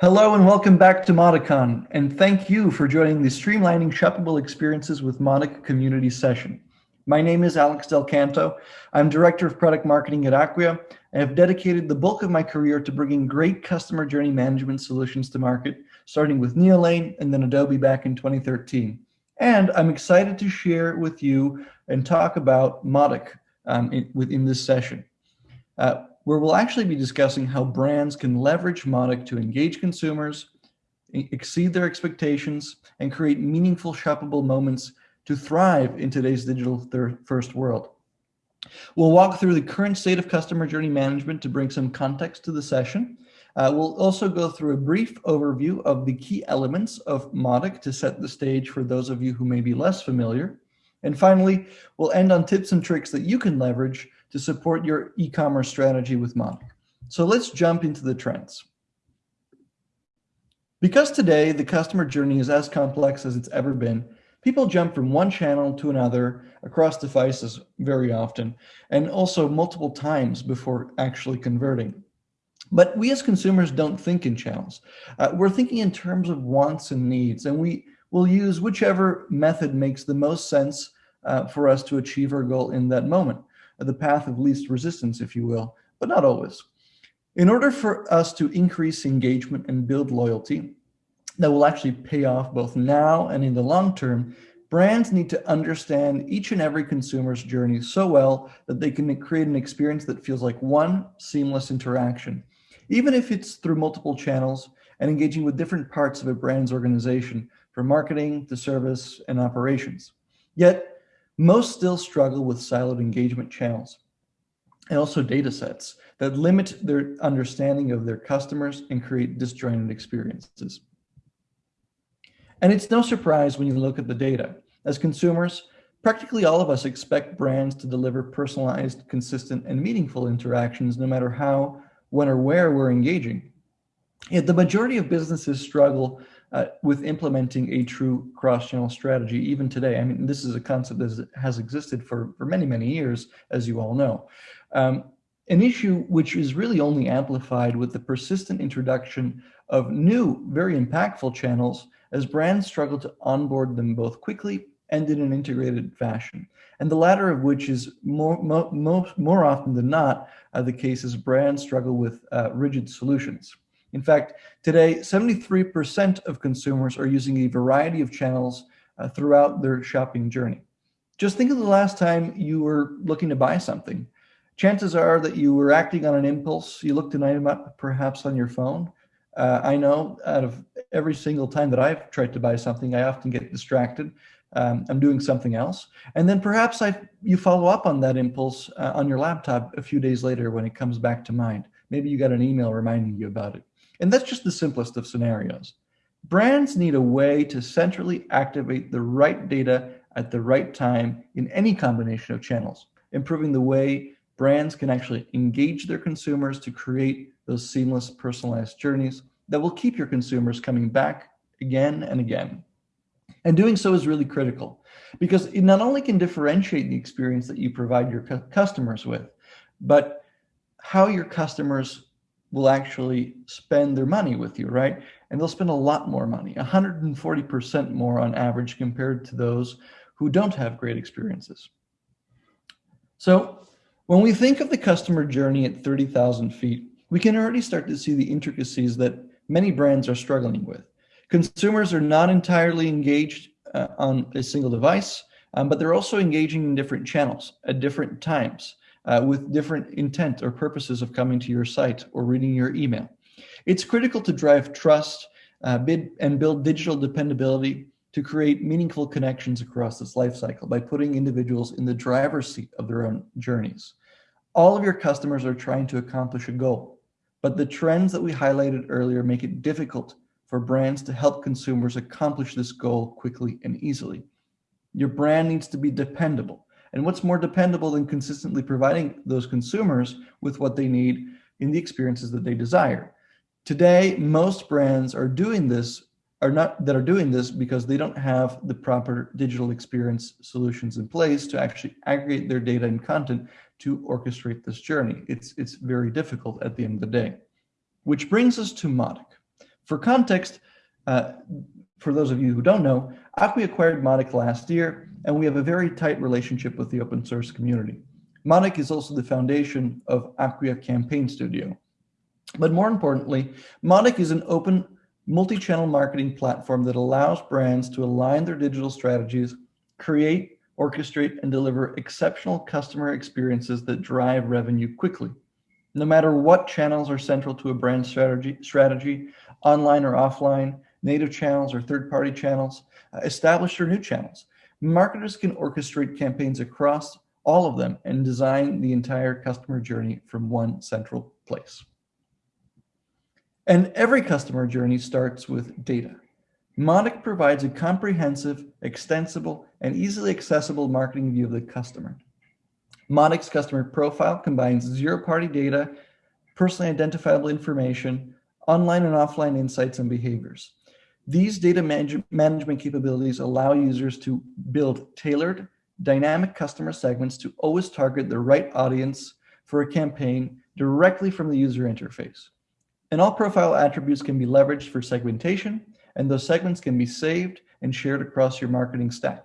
Hello and welcome back to MautiCon, and thank you for joining the Streamlining Shoppable Experiences with Mautic community session. My name is Alex Del Canto. I'm Director of Product Marketing at Acquia. I have dedicated the bulk of my career to bringing great customer journey management solutions to market, starting with Neolane and then Adobe back in 2013. And I'm excited to share with you and talk about Mautic um, in, within this session. Uh, where we'll actually be discussing how brands can leverage Mautic to engage consumers, exceed their expectations, and create meaningful shoppable moments to thrive in today's digital first world. We'll walk through the current state of customer journey management to bring some context to the session. Uh, we'll also go through a brief overview of the key elements of Mautic to set the stage for those of you who may be less familiar. And finally, we'll end on tips and tricks that you can leverage to support your e-commerce strategy with Mautic. So let's jump into the trends. Because today the customer journey is as complex as it's ever been, people jump from one channel to another across devices very often, and also multiple times before actually converting. But we as consumers don't think in channels. Uh, we're thinking in terms of wants and needs, and we will use whichever method makes the most sense uh, for us to achieve our goal in that moment the path of least resistance, if you will, but not always. In order for us to increase engagement and build loyalty that will actually pay off both now and in the long term, brands need to understand each and every consumer's journey so well that they can create an experience that feels like one seamless interaction, even if it's through multiple channels and engaging with different parts of a brand's organization, from marketing to service and operations. Yet, most still struggle with siloed engagement channels and also data sets that limit their understanding of their customers and create disjointed experiences. And it's no surprise when you look at the data. As consumers, practically all of us expect brands to deliver personalized, consistent, and meaningful interactions no matter how, when, or where we're engaging. Yet the majority of businesses struggle uh, with implementing a true cross-channel strategy even today. I mean, this is a concept that has existed for, for many, many years, as you all know. Um, an issue which is really only amplified with the persistent introduction of new, very impactful channels as brands struggle to onboard them both quickly and in an integrated fashion. And the latter of which is more, more, more often than not uh, the case as brands struggle with uh, rigid solutions. In fact, today, 73% of consumers are using a variety of channels uh, throughout their shopping journey. Just think of the last time you were looking to buy something. Chances are that you were acting on an impulse. You looked an item up perhaps on your phone. Uh, I know out of every single time that I've tried to buy something, I often get distracted. Um, I'm doing something else. And then perhaps I, you follow up on that impulse uh, on your laptop a few days later when it comes back to mind. Maybe you got an email reminding you about it. And that's just the simplest of scenarios. Brands need a way to centrally activate the right data at the right time in any combination of channels, improving the way brands can actually engage their consumers to create those seamless personalized journeys that will keep your consumers coming back again and again. And doing so is really critical because it not only can differentiate the experience that you provide your customers with, but how your customers will actually spend their money with you, right? And they'll spend a lot more money, 140% more on average compared to those who don't have great experiences. So when we think of the customer journey at 30,000 feet, we can already start to see the intricacies that many brands are struggling with. Consumers are not entirely engaged uh, on a single device, um, but they're also engaging in different channels at different times uh, with different intent or purposes of coming to your site or reading your email. It's critical to drive trust uh, bid, and build digital dependability to create meaningful connections across this life cycle by putting individuals in the driver's seat of their own journeys. All of your customers are trying to accomplish a goal, but the trends that we highlighted earlier make it difficult for brands to help consumers accomplish this goal quickly and easily. Your brand needs to be dependable and what's more dependable than consistently providing those consumers with what they need in the experiences that they desire? Today, most brands are doing this are not that are doing this because they don't have the proper digital experience solutions in place to actually aggregate their data and content to orchestrate this journey. It's, it's very difficult at the end of the day. Which brings us to Mautic. For context, uh, for those of you who don't know, Acquia acquired Mautic last year, and we have a very tight relationship with the open source community. Mautic is also the foundation of Acquia Campaign Studio. But more importantly, Mautic is an open multi-channel marketing platform that allows brands to align their digital strategies, create, orchestrate, and deliver exceptional customer experiences that drive revenue quickly. No matter what channels are central to a brand strategy, strategy online or offline, native channels or third-party channels, uh, established or new channels, marketers can orchestrate campaigns across all of them and design the entire customer journey from one central place. And every customer journey starts with data. Mautic provides a comprehensive, extensible, and easily accessible marketing view of the customer. Mautic's customer profile combines zero-party data, personally identifiable information, online and offline insights and behaviors. These data manage management capabilities allow users to build tailored, dynamic customer segments to always target the right audience for a campaign directly from the user interface. And all profile attributes can be leveraged for segmentation, and those segments can be saved and shared across your marketing stack.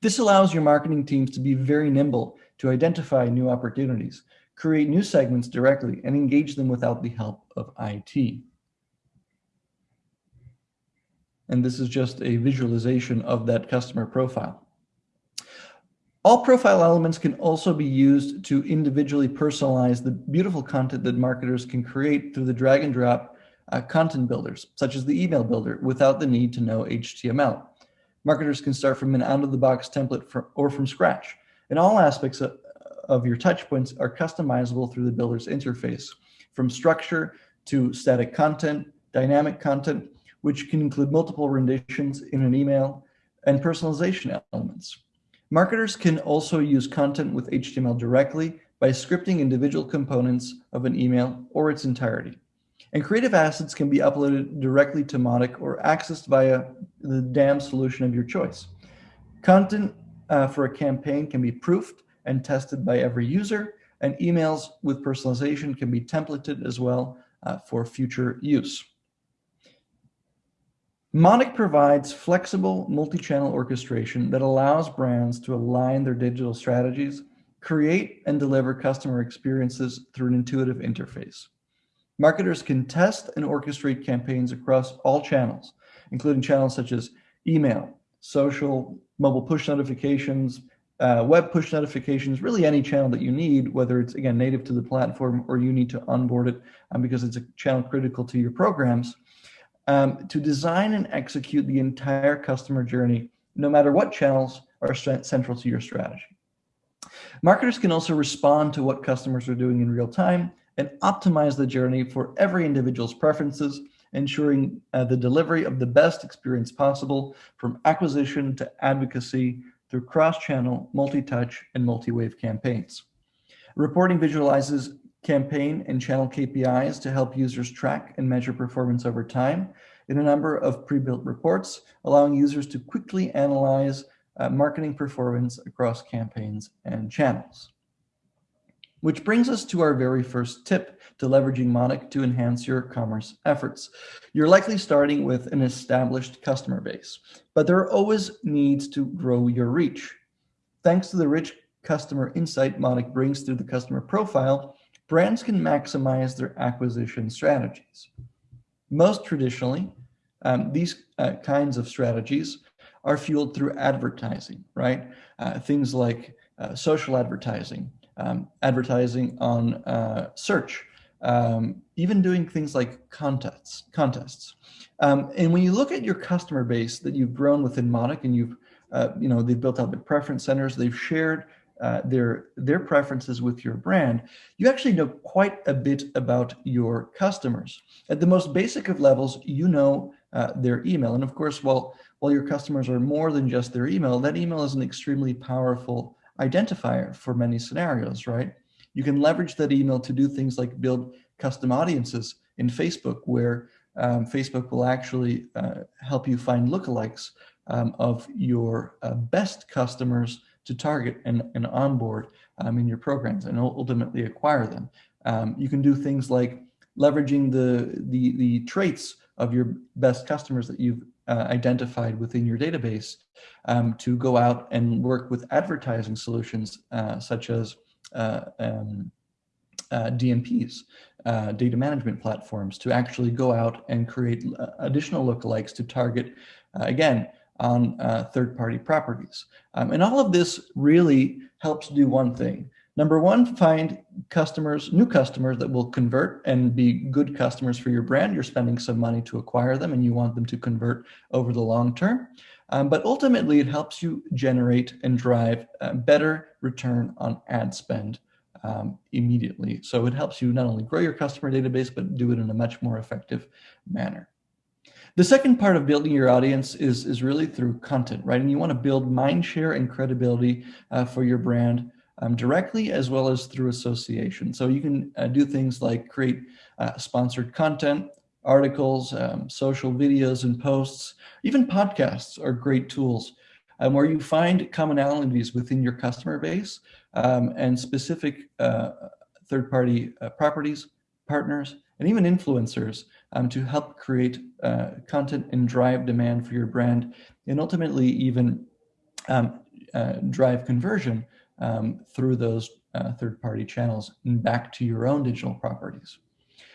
This allows your marketing teams to be very nimble to identify new opportunities, create new segments directly, and engage them without the help of IT. And this is just a visualization of that customer profile. All profile elements can also be used to individually personalize the beautiful content that marketers can create through the drag and drop uh, content builders, such as the email builder, without the need to know HTML. Marketers can start from an out-of-the-box template for, or from scratch. And all aspects of, of your touchpoints are customizable through the builder's interface, from structure to static content, dynamic content, which can include multiple renditions in an email, and personalization elements. Marketers can also use content with HTML directly by scripting individual components of an email or its entirety. And creative assets can be uploaded directly to Mautic or accessed via the DAM solution of your choice. Content uh, for a campaign can be proofed and tested by every user, and emails with personalization can be templated as well uh, for future use. Mautic provides flexible multi-channel orchestration that allows brands to align their digital strategies, create and deliver customer experiences through an intuitive interface. Marketers can test and orchestrate campaigns across all channels, including channels such as email, social, mobile push notifications, uh, web push notifications, really any channel that you need, whether it's, again, native to the platform or you need to onboard it um, because it's a channel critical to your programs um, to design and execute the entire customer journey, no matter what channels are central to your strategy. Marketers can also respond to what customers are doing in real time and optimize the journey for every individual's preferences, ensuring uh, the delivery of the best experience possible from acquisition to advocacy through cross-channel, multi-touch, and multi-wave campaigns. Reporting visualizes campaign and channel KPIs to help users track and measure performance over time in a number of pre-built reports, allowing users to quickly analyze uh, marketing performance across campaigns and channels. Which brings us to our very first tip to leveraging Mautic to enhance your commerce efforts. You're likely starting with an established customer base, but there are always needs to grow your reach. Thanks to the rich customer insight Mautic brings through the customer profile, brands can maximize their acquisition strategies. Most traditionally, um, these uh, kinds of strategies are fueled through advertising, right? Uh, things like uh, social advertising, um, advertising on uh, search, um, even doing things like contests. contests. Um, and when you look at your customer base that you've grown within Mautic and you've, uh, you know, they've built out the preference centers, they've shared uh, their their preferences with your brand, you actually know quite a bit about your customers. At the most basic of levels, you know uh, their email. And of course, while, while your customers are more than just their email, that email is an extremely powerful identifier for many scenarios, right? You can leverage that email to do things like build custom audiences in Facebook, where um, Facebook will actually uh, help you find lookalikes um, of your uh, best customers to target and, and onboard um, in your programs and ultimately acquire them. Um, you can do things like leveraging the, the, the traits of your best customers that you've uh, identified within your database um, to go out and work with advertising solutions uh, such as uh, um, uh, DMPs, uh, data management platforms, to actually go out and create uh, additional lookalikes to target, again, on third-party properties. Um, and all of this really helps do one thing, Number one, find customers, new customers that will convert and be good customers for your brand. You're spending some money to acquire them and you want them to convert over the long term. Um, but ultimately, it helps you generate and drive better return on ad spend um, immediately. So it helps you not only grow your customer database, but do it in a much more effective manner. The second part of building your audience is, is really through content, right? And you want to build mind share and credibility uh, for your brand um, directly as well as through association. So you can uh, do things like create uh, sponsored content, articles, um, social videos and posts, even podcasts are great tools um, where you find commonalities within your customer base um, and specific uh, third-party uh, properties, partners, and even influencers um, to help create uh, content and drive demand for your brand and ultimately even um, uh, drive conversion um, through those uh, third-party channels and back to your own digital properties.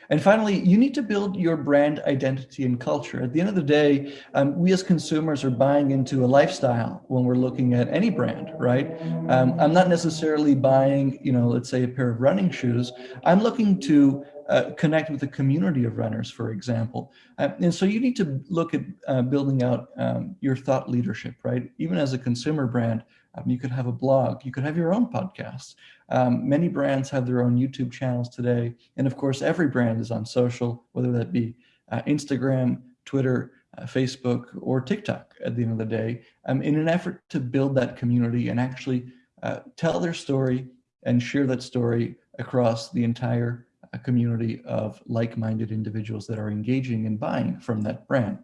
And finally, you need to build your brand identity and culture. At the end of the day, um, we as consumers are buying into a lifestyle when we're looking at any brand, right? Um, I'm not necessarily buying, you know, let's say a pair of running shoes. I'm looking to uh, connect with a community of runners, for example. Uh, and so you need to look at uh, building out um, your thought leadership, right? Even as a consumer brand, um, you could have a blog. You could have your own podcast. Um, many brands have their own YouTube channels today. And of course, every brand is on social, whether that be uh, Instagram, Twitter, uh, Facebook, or TikTok at the end of the day, um, in an effort to build that community and actually uh, tell their story and share that story across the entire uh, community of like-minded individuals that are engaging and buying from that brand.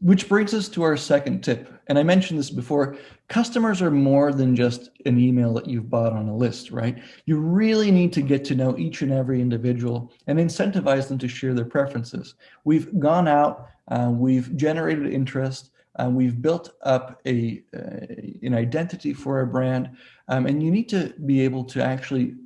Which brings us to our second tip. And I mentioned this before, customers are more than just an email that you've bought on a list, right? You really need to get to know each and every individual and incentivize them to share their preferences. We've gone out, uh, we've generated interest, uh, we've built up a, uh, an identity for a brand, um, and you need to be able to actually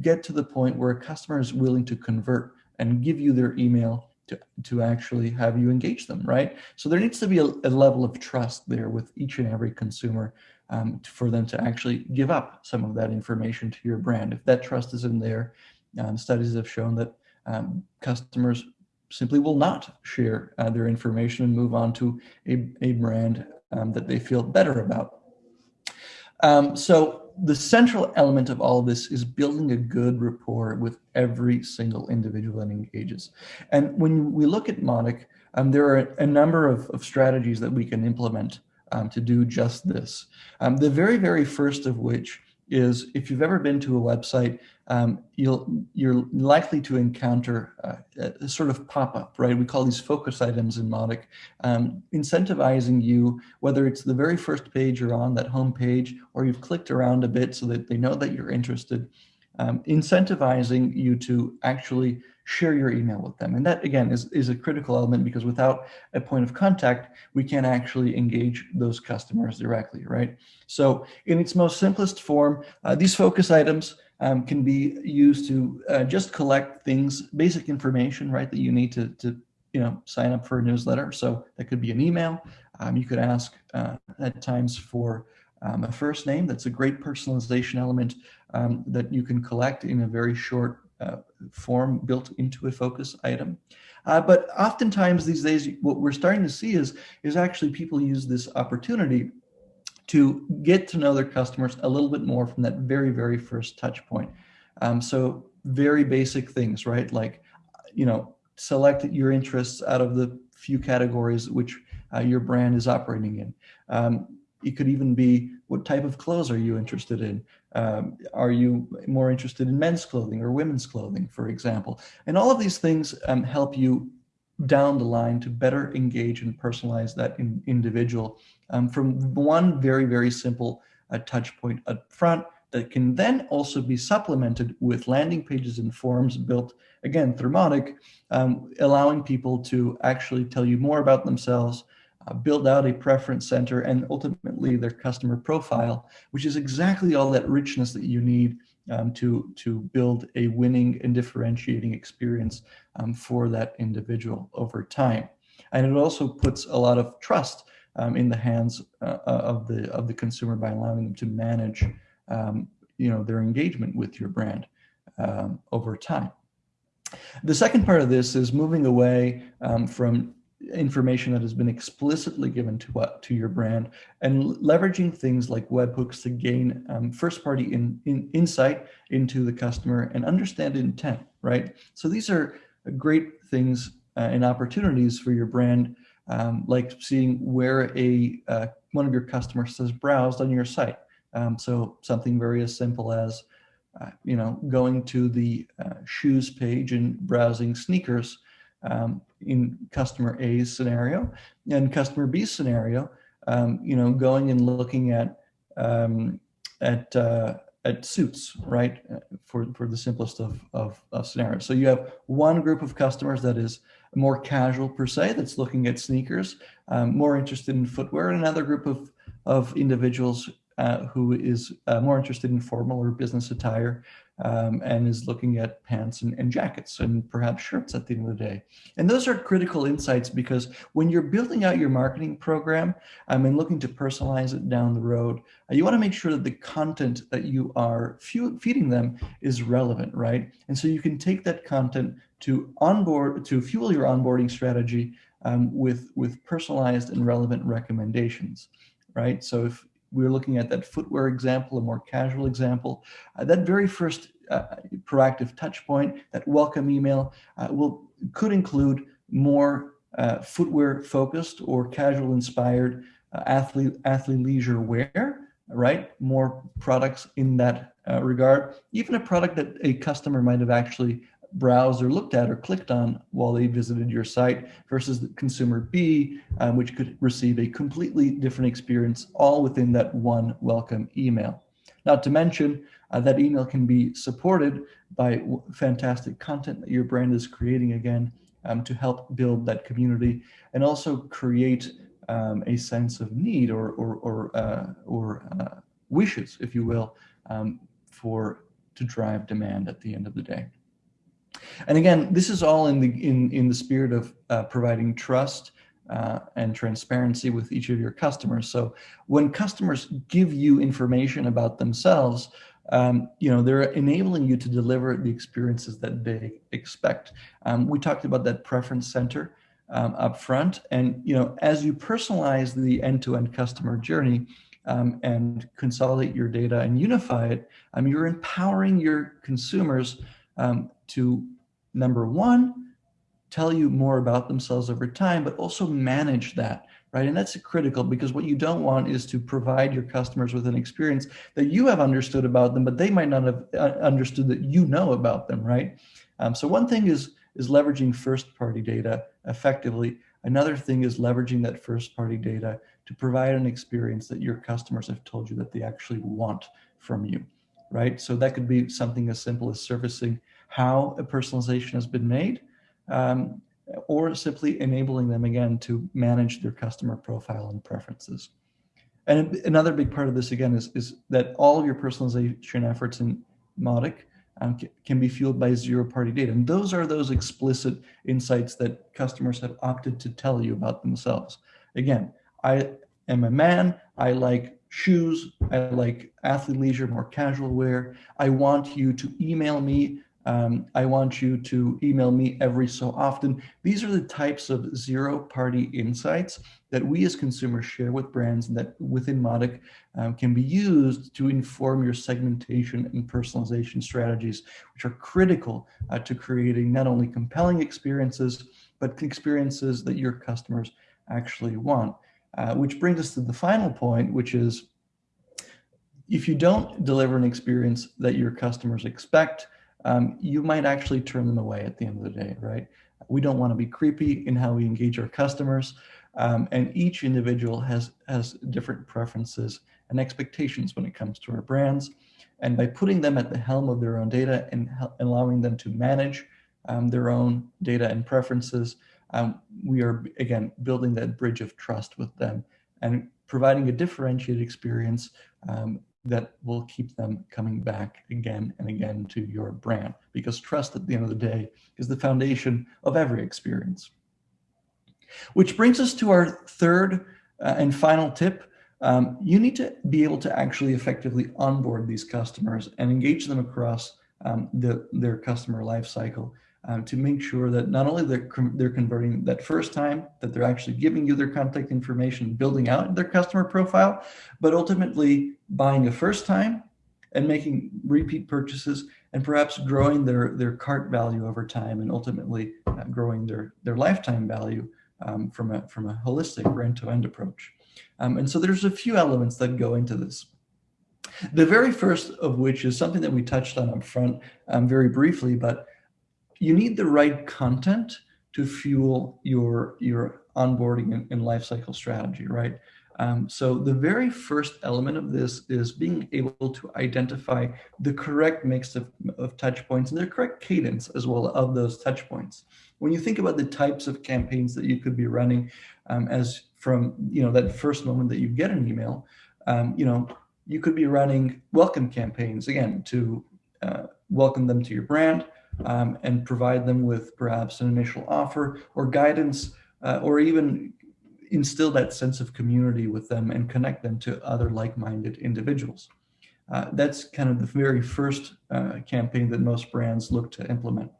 get to the point where a customer is willing to convert and give you their email to, to actually have you engage them, right? So there needs to be a, a level of trust there with each and every consumer um, for them to actually give up some of that information to your brand. If that trust isn't there, um, studies have shown that um, customers simply will not share uh, their information and move on to a, a brand um, that they feel better about. Um, so the central element of all of this is building a good rapport with every single individual that engages. And when we look at Mautic, um, there are a number of, of, strategies that we can implement um, to do just this. Um, the very, very first of which is if you've ever been to a website, um, you'll, you're likely to encounter uh, a sort of pop-up, right? We call these focus items in Mautic, um, incentivizing you, whether it's the very first page you're on, that home page, or you've clicked around a bit so that they know that you're interested, um, incentivizing you to actually share your email with them. And that, again, is, is a critical element because without a point of contact, we can't actually engage those customers directly, right? So in its most simplest form, uh, these focus items um, can be used to uh, just collect things, basic information, right, that you need to, to you know, sign up for a newsletter. So that could be an email. Um, you could ask uh, at times for um, a first name. That's a great personalization element um, that you can collect in a very short uh, form built into a focus item. Uh, but oftentimes these days, what we're starting to see is, is actually people use this opportunity to get to know their customers a little bit more from that very, very first touch point. Um, so very basic things, right? Like, you know, select your interests out of the few categories which uh, your brand is operating in. Um, it could even be what type of clothes are you interested in? Um, are you more interested in men's clothing or women's clothing, for example? And all of these things um, help you down the line to better engage and personalize that in, individual um, from one very, very simple uh, touch point up front that can then also be supplemented with landing pages and forms built again through um, allowing people to actually tell you more about themselves, uh, build out a preference center, and ultimately their customer profile, which is exactly all that richness that you need um, to, to build a winning and differentiating experience um, for that individual over time. And it also puts a lot of trust um, in the hands uh, uh, of the of the consumer by allowing them to manage um, you know their engagement with your brand um, over time. The second part of this is moving away um, from information that has been explicitly given to uh, to your brand and leveraging things like webhooks to gain um, first party in, in, insight into the customer and understand intent right? So these are great things uh, and opportunities for your brand um, like seeing where a uh, one of your customers has browsed on your site. Um, so something very as simple as uh, you know going to the uh, shoes page and browsing sneakers um, in customer A's scenario and customer B's scenario, um, you know, going and looking at um, at uh, at suits, right, for for the simplest of, of, of scenarios. So you have one group of customers that is more casual per se, that's looking at sneakers, um, more interested in footwear, and another group of of individuals uh, who is uh, more interested in formal or business attire um, and is looking at pants and, and, jackets and perhaps shirts at the end of the day. And those are critical insights because when you're building out your marketing program um, and looking to personalize it down the road, uh, you want to make sure that the content that you are feeding them is relevant, right? And so you can take that content to onboard to fuel your onboarding strategy um, with with personalized and relevant recommendations, right? So if we are looking at that footwear example, a more casual example. Uh, that very first uh, proactive touch point, that welcome email, uh, will could include more uh, footwear focused or casual inspired uh, athlete athlete leisure wear, right? More products in that uh, regard. Even a product that a customer might have actually browsed or looked at or clicked on while they visited your site versus the consumer B, um, which could receive a completely different experience all within that one welcome email. Not to mention uh, that email can be supported by fantastic content that your brand is creating again um, to help build that community and also create um, a sense of need or, or, or, uh, or uh, wishes, if you will, um, for to drive demand at the end of the day. And again, this is all in the in in the spirit of uh, providing trust uh, and transparency with each of your customers. So when customers give you information about themselves, um, you know they're enabling you to deliver the experiences that they expect. Um, we talked about that preference center um, up front, and you know as you personalize the end-to-end -end customer journey. Um, and consolidate your data and unify it, um, you're empowering your consumers um, to number one, tell you more about themselves over time, but also manage that, right? And that's critical because what you don't want is to provide your customers with an experience that you have understood about them, but they might not have uh, understood that you know about them, right? Um, so one thing is is leveraging first party data effectively. Another thing is leveraging that first party data to provide an experience that your customers have told you that they actually want from you, right? So that could be something as simple as servicing how a personalization has been made, um, or simply enabling them again to manage their customer profile and preferences. And another big part of this again is, is that all of your personalization efforts in Mautic um, can be fueled by zero party data. And those are those explicit insights that customers have opted to tell you about themselves. Again, I am a man, I like shoes, I like athlete leisure, more casual wear. I want you to email me um, I want you to email me every so often. These are the types of zero party insights that we as consumers share with brands and that within Mautic um, can be used to inform your segmentation and personalization strategies, which are critical uh, to creating not only compelling experiences, but experiences that your customers actually want. Uh, which brings us to the final point, which is if you don't deliver an experience that your customers expect, um, you might actually turn them away at the end of the day, right? We don't want to be creepy in how we engage our customers. Um, and each individual has, has different preferences and expectations when it comes to our brands. And by putting them at the helm of their own data and allowing them to manage um, their own data and preferences, um, we are, again, building that bridge of trust with them and providing a differentiated experience um, that will keep them coming back again and again to your brand because trust at the end of the day is the foundation of every experience. Which brings us to our third uh, and final tip. Um, you need to be able to actually effectively onboard these customers and engage them across um, the, their customer lifecycle um, to make sure that not only they're, they're converting that first time, that they're actually giving you their contact information, building out their customer profile, but ultimately buying a first time and making repeat purchases and perhaps growing their, their cart value over time and ultimately uh, growing their, their lifetime value um, from, a, from a holistic end-to-end -end approach. Um, and so there's a few elements that go into this. The very first of which is something that we touched on up front um, very briefly, but you need the right content to fuel your, your onboarding and, and lifecycle strategy, right? Um, so the very first element of this is being able to identify the correct mix of, of touch points and the correct cadence as well of those touch points. When you think about the types of campaigns that you could be running um, as from, you know, that first moment that you get an email, um, you know, you could be running welcome campaigns, again, to uh, welcome them to your brand um, and provide them with perhaps an initial offer or guidance uh, or even instill that sense of community with them and connect them to other like-minded individuals. Uh, that's kind of the very first uh, campaign that most brands look to implement.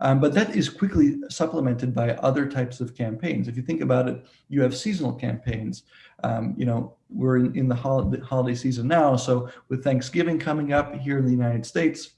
Um, but that is quickly supplemented by other types of campaigns. If you think about it, you have seasonal campaigns. Um, you know, we're in, in the holiday, holiday season now. So with Thanksgiving coming up here in the United States,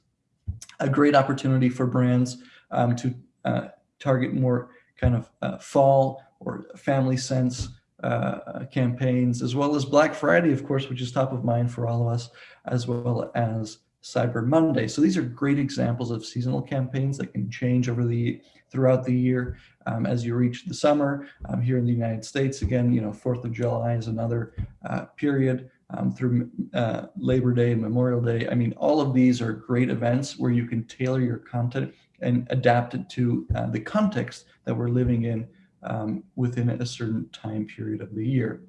a great opportunity for brands um, to uh, target more kind of uh, fall or family sense uh, campaigns, as well as Black Friday, of course, which is top of mind for all of us, as well as Cyber Monday. So these are great examples of seasonal campaigns that can change over the throughout the year um, as you reach the summer. Um, here in the United States, again, you know, 4th of July is another uh, period um, through uh, Labor Day and Memorial Day. I mean, all of these are great events where you can tailor your content and adapt it to uh, the context that we're living in um, within a certain time period of the year.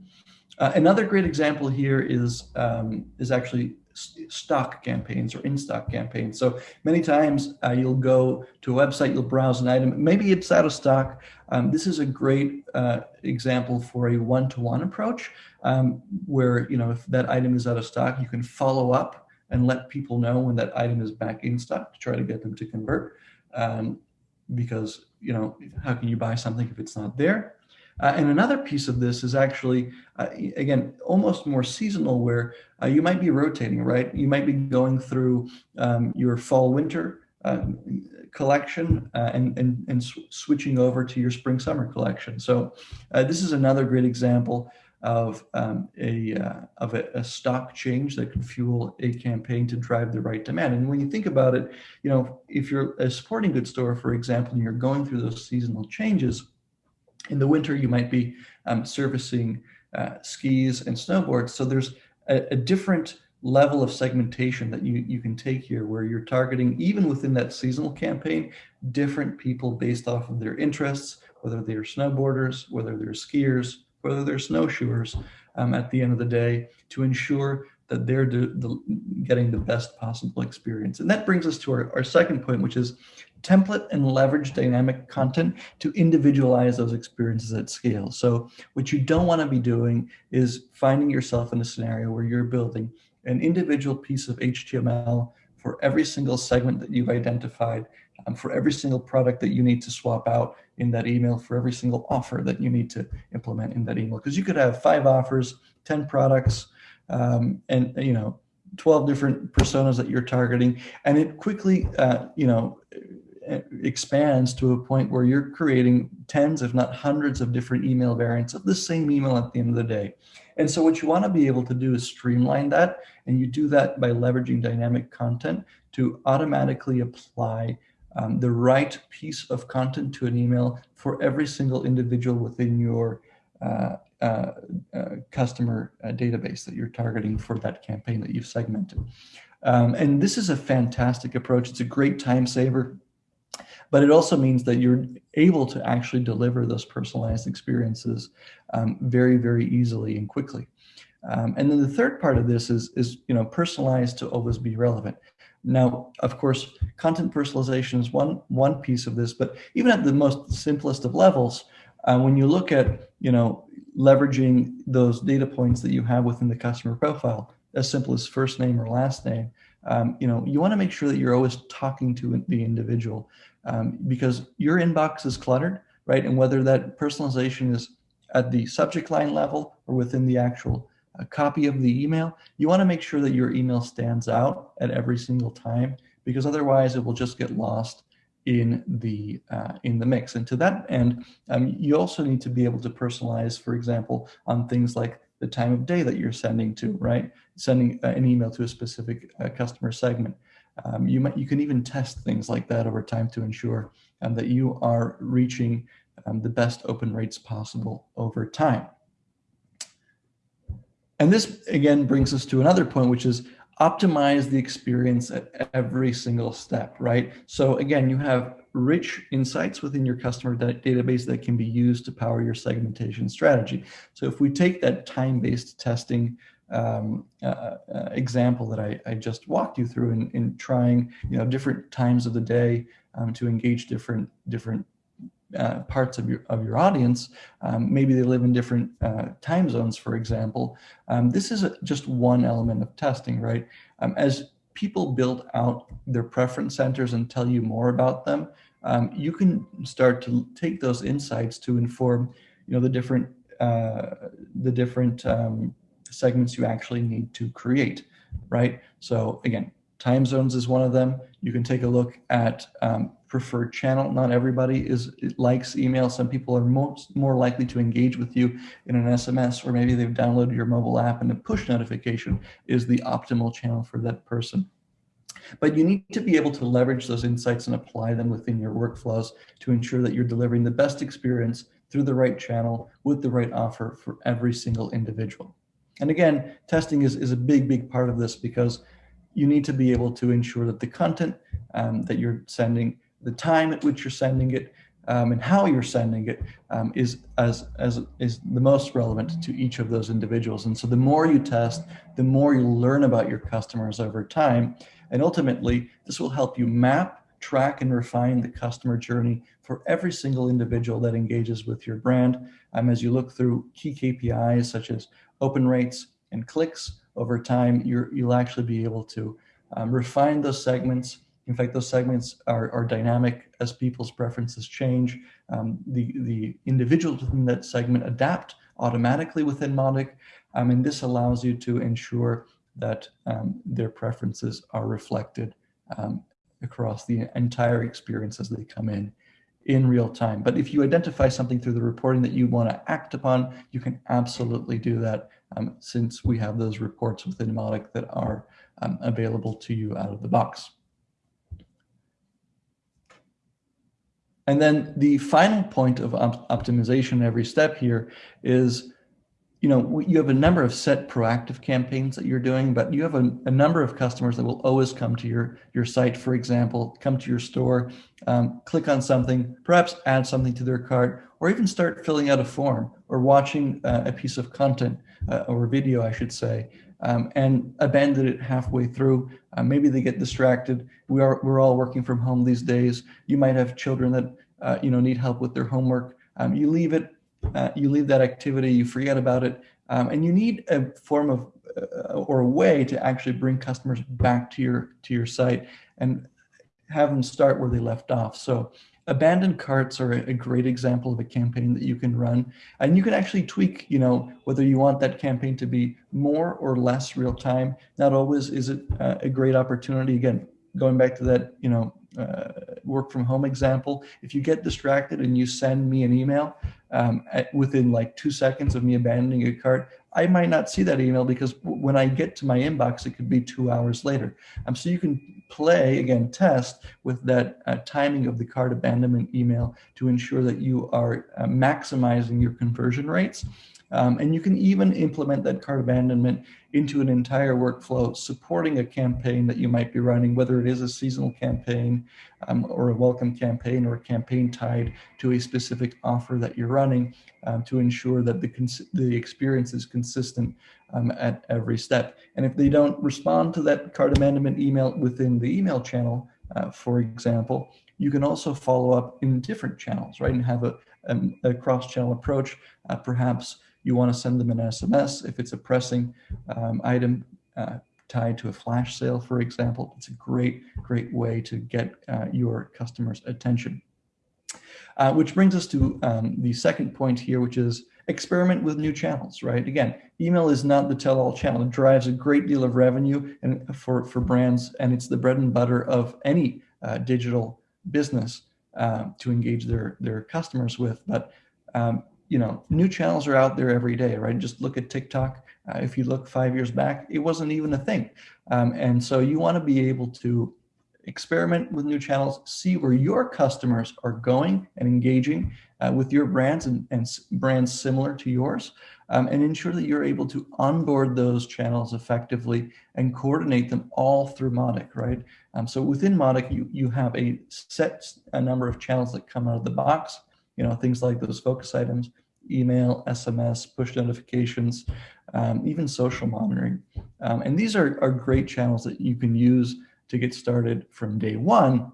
Uh, another great example here is, um, is actually stock campaigns or in-stock campaigns. So many times uh, you'll go to a website, you'll browse an item, maybe it's out of stock. Um, this is a great uh, example for a one-to-one -one approach um, where, you know, if that item is out of stock, you can follow up and let people know when that item is back in stock to try to get them to convert. Um, because, you know, how can you buy something if it's not there? Uh, and another piece of this is actually, uh, again, almost more seasonal where uh, you might be rotating, right? You might be going through um, your fall winter uh, collection uh, and, and, and sw switching over to your spring summer collection. So uh, this is another great example of um, a of a, a, stock change that can fuel a campaign to drive the right demand. And when you think about it, you know, if you're a sporting goods store, for example, and you're going through those seasonal changes, in the winter, you might be um, servicing uh, skis and snowboards. So there's a, a, different level of segmentation that you, you can take here where you're targeting, even within that seasonal campaign, different people based off of their interests, whether they're snowboarders, whether they're skiers, whether they're snowshoers um, at the end of the day to ensure that they're the, getting the best possible experience. And that brings us to our, our second point, which is template and leverage dynamic content to individualize those experiences at scale. So what you don't want to be doing is finding yourself in a scenario where you're building an individual piece of HTML for every single segment that you've identified, um, for every single product that you need to swap out in that email, for every single offer that you need to implement in that email. Because you could have five offers, 10 products, um, and you know 12 different personas that you're targeting. And it quickly uh, you know expands to a point where you're creating tens if not hundreds of different email variants of the same email at the end of the day. And so what you want to be able to do is streamline that and you do that by leveraging dynamic content to automatically apply um, the right piece of content to an email for every single individual within your uh, uh, uh, customer uh, database that you're targeting for that campaign that you've segmented. Um, and this is a fantastic approach. It's a great time saver, but it also means that you're able to actually deliver those personalized experiences um, very, very easily and quickly. Um, and then the third part of this is, is, you know, personalized to always be relevant. Now, of course, content personalization is one, one piece of this, but even at the most simplest of levels, uh, when you look at, you know, leveraging those data points that you have within the customer profile, as simple as first name or last name, um, you know, you want to make sure that you're always talking to the individual um, because your inbox is cluttered, right? And whether that personalization is at the subject line level or within the actual uh, copy of the email, you want to make sure that your email stands out at every single time because otherwise it will just get lost in the uh, in the mix. And to that end, um, you also need to be able to personalize, for example, on things like the time of day that you're sending to, right? Sending uh, an email to a specific uh, customer segment. Um, you might you can even test things like that over time to ensure um, that you are reaching um, the best open rates possible over time. And this again brings us to another point, which is optimize the experience at every single step, right? So again, you have rich insights within your customer database that can be used to power your segmentation strategy. So if we take that time-based testing um, uh, uh, example that I, I, just walked you through in, in trying, you know, different times of the day um, to engage different different uh, parts of your of your audience. Um, maybe they live in different uh, time zones, for example. Um, this is a, just one element of testing, right? Um, as people build out their preference centers and tell you more about them, um, you can start to take those insights to inform, you know, the different uh, the different um, segments you actually need to create, right? So again, time zones is one of them. You can take a look at um, preferred channel. Not everybody is likes email. Some people are most more likely to engage with you in an SMS, or maybe they've downloaded your mobile app and a push notification is the optimal channel for that person. But you need to be able to leverage those insights and apply them within your workflows to ensure that you're delivering the best experience through the right channel with the right offer for every single individual. And again, testing is, is a big, big part of this because you need to be able to ensure that the content um, that you're sending, the time at which you're sending it, um, and how you're sending it um, is as as is the most relevant to each of those individuals. And so the more you test, the more you learn about your customers over time, and ultimately this will help you map, track, and refine the customer journey for every single individual that engages with your brand. Um, as you look through key KPIs such as open rates and clicks, over time, you will actually be able to um, refine those segments. In fact, those segments are, are dynamic as people's preferences change. Um, the, the individuals within that segment adapt automatically within Mautic, um, and this allows you to ensure that um, their preferences are reflected um, across the entire experience as they come in in real time. But if you identify something through the reporting that you want to act upon, you can absolutely do that um, since we have those reports within Mautic that are um, available to you out of the box. And then the final point of op optimization every step here is you know, you have a number of set proactive campaigns that you're doing, but you have a, a, number of customers that will always come to your, your site, for example, come to your store, um, click on something, perhaps add something to their cart, or even start filling out a form or watching uh, a piece of content uh, or video, I should say, um, and abandon it halfway through. Uh, maybe they get distracted. We are, we're all working from home these days. You might have children that, uh, you know, need help with their homework. Um, you leave it uh, you leave that activity, you forget about it, um, and you need a form of uh, or a way to actually bring customers back to your to your site and have them start where they left off. So abandoned carts are a, great example of a campaign that you can run, and you can actually tweak, you know, whether you want that campaign to be more or less real time. Not always is it uh, a great opportunity. Again, going back to that, you know, uh, work from home example, if you get distracted and you send me an email um, at, within like two seconds of me abandoning a cart, I might not see that email because when I get to my inbox, it could be two hours later. Um, so you can play, again, test with that uh, timing of the cart abandonment email to ensure that you are uh, maximizing your conversion rates. Um, and you can even implement that cart abandonment into an entire workflow supporting a campaign that you might be running, whether it is a seasonal campaign um, or a welcome campaign or a campaign tied to a specific offer that you're running um, to ensure that the, the experience is consistent um, at every step. And if they don't respond to that card amendment email within the email channel, uh, for example, you can also follow up in different channels, right? And have a, um, a cross-channel approach, uh, perhaps you want to send them an SMS if it's a pressing um, item uh, tied to a flash sale, for example. It's a great, great way to get uh, your customers' attention. Uh, which brings us to um, the second point here, which is experiment with new channels, right? Again, email is not the tell-all channel. It drives a great deal of revenue and for, for brands, and it's the bread and butter of any uh, digital business uh, to engage their, their customers with. But um, you know, new channels are out there every day, right? Just look at TikTok. Uh, if you look five years back, it wasn't even a thing. Um, and so you want to be able to experiment with new channels, see where your customers are going and engaging uh, with your brands and, and, brands similar to yours, um, and ensure that you're able to onboard those channels effectively and coordinate them all through Mautic, right? Um, so within Mautic, you, you have a set a number of channels that come out of the box, you know, things like those focus items, email, SMS, push notifications, um, even social monitoring. Um, and these are, are great channels that you can use to get started from day one.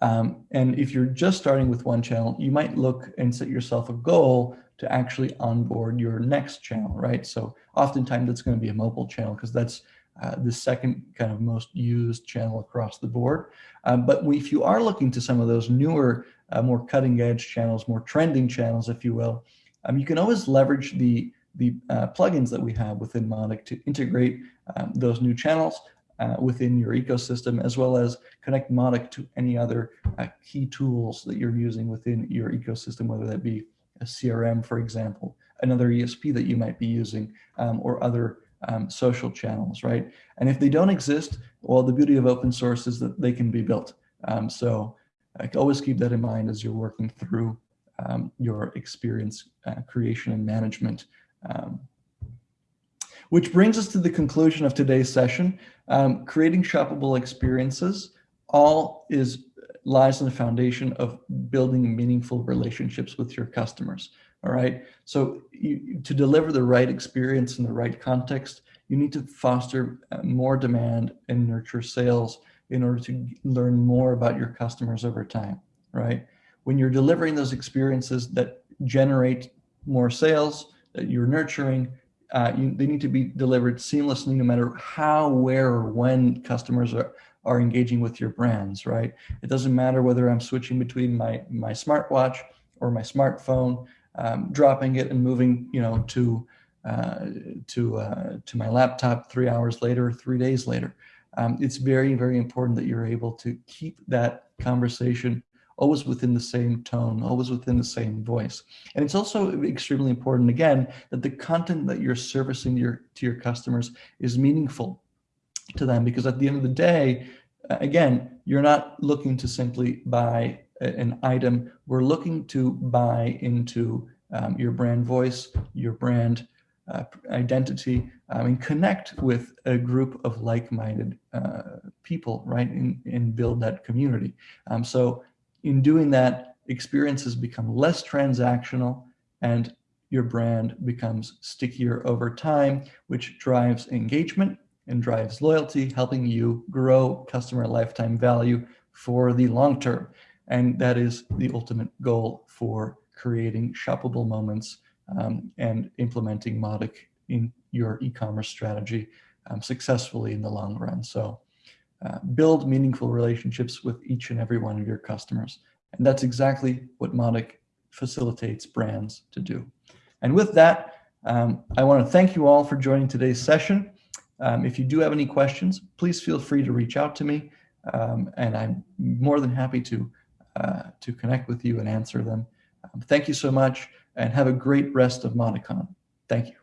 Um, and if you're just starting with one channel, you might look and set yourself a goal to actually onboard your next channel, right? So oftentimes it's going to be a mobile channel because that's uh, the second kind of most used channel across the board. Um, but if you are looking to some of those newer uh, more cutting edge channels, more trending channels, if you will, um, you can always leverage the, the uh, plugins that we have within Mautic to integrate um, those new channels uh, within your ecosystem, as well as connect Mautic to any other uh, key tools that you're using within your ecosystem, whether that be a CRM, for example, another ESP that you might be using, um, or other um, social channels, right? And if they don't exist, well, the beauty of open source is that they can be built. Um, so like always keep that in mind as you're working through um, your experience uh, creation and management. Which brings us to the conclusion of today's session. Um, creating shoppable experiences all is lies in the foundation of building meaningful relationships with your customers. All right. So you, to deliver the right experience in the right context, you need to foster uh, more demand and nurture sales in order to learn more about your customers over time, right? When you're delivering those experiences that generate more sales, that you're nurturing, uh, you, they need to be delivered seamlessly no matter how, where, or when customers are, are engaging with your brands, right? It doesn't matter whether I'm switching between my, my smartwatch or my smartphone, um, dropping it and moving, you know, to, uh, to, uh, to my laptop three hours later, or three days later um, it's very, very important that you're able to keep that conversation always within the same tone, always within the same voice. And it's also extremely important, again, that the content that you're servicing your, to your customers is meaningful to them because at the end of the day, again, you're not looking to simply buy an item. We're looking to buy into um, your brand voice, your brand uh, identity um, and connect with a group of like-minded uh, people, right, and, and build that community. Um, so in doing that, experiences become less transactional and your brand becomes stickier over time, which drives engagement and drives loyalty, helping you grow customer lifetime value for the long term. And that is the ultimate goal for creating shoppable moments um, and implementing Mautic in your e-commerce strategy um, successfully in the long run. So uh, build meaningful relationships with each and every one of your customers. And that's exactly what Mautic facilitates brands to do. And with that, um, I want to thank you all for joining today's session. Um, if you do have any questions, please feel free to reach out to me. Um, and I'm more than happy to, uh, to connect with you and answer them. Um, thank you so much and have a great rest of MautiCon. Thank you.